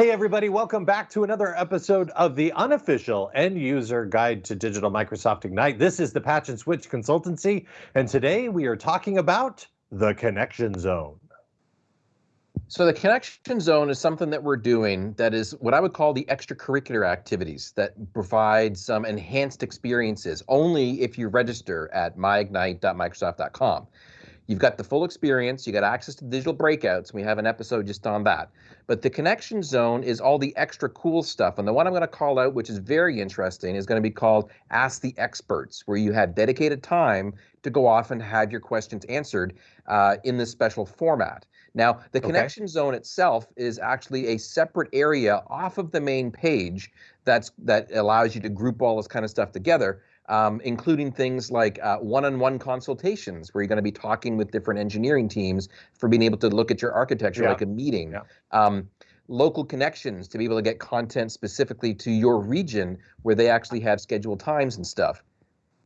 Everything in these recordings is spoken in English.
Hey, everybody, welcome back to another episode of the unofficial end user guide to digital Microsoft Ignite. This is the Patch and Switch Consultancy, and today we are talking about the connection zone. So, the connection zone is something that we're doing that is what I would call the extracurricular activities that provide some enhanced experiences only if you register at myignite.microsoft.com. You've got the full experience, you got access to digital breakouts. We have an episode just on that. But the connection zone is all the extra cool stuff. And the one I'm going to call out, which is very interesting, is going to be called Ask the Experts, where you have dedicated time to go off and have your questions answered uh, in this special format. Now, the connection zone itself is actually a separate area off of the main page that's that allows you to group all this kind of stuff together um, including things like uh, one-on-one consultations where you're going to be talking with different engineering teams for being able to look at your architecture yeah. like a meeting. Yeah. Um, local connections to be able to get content specifically to your region where they actually have scheduled times and stuff.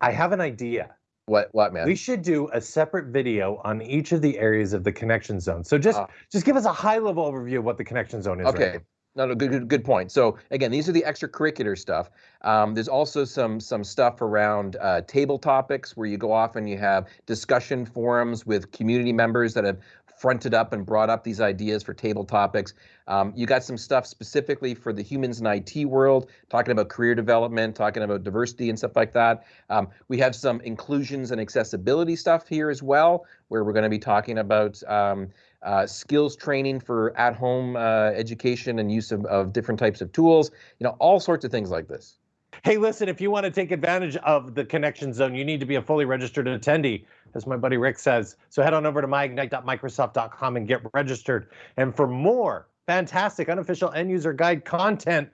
I have an idea. What what man? We should do a separate video on each of the areas of the connection zone. So just uh, just give us a high level overview of what the connection zone is. Okay. Right no, no, good, good, good point. So again, these are the extracurricular stuff. Um, there's also some some stuff around uh, table topics where you go off and you have discussion forums with community members that have fronted up and brought up these ideas for table topics. Um, you got some stuff specifically for the humans in IT world, talking about career development, talking about diversity and stuff like that. Um, we have some inclusions and accessibility stuff here as well, where we're going to be talking about um, uh, skills training for at-home uh, education and use of, of different types of tools, you know, all sorts of things like this. Hey, listen, if you want to take advantage of the connection zone, you need to be a fully registered attendee, as my buddy Rick says. So head on over to myignite.microsoft.com and get registered. And for more fantastic unofficial end user guide content,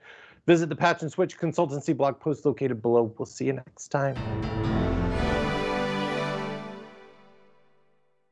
visit the Patch and Switch Consultancy blog post located below. We'll see you next time.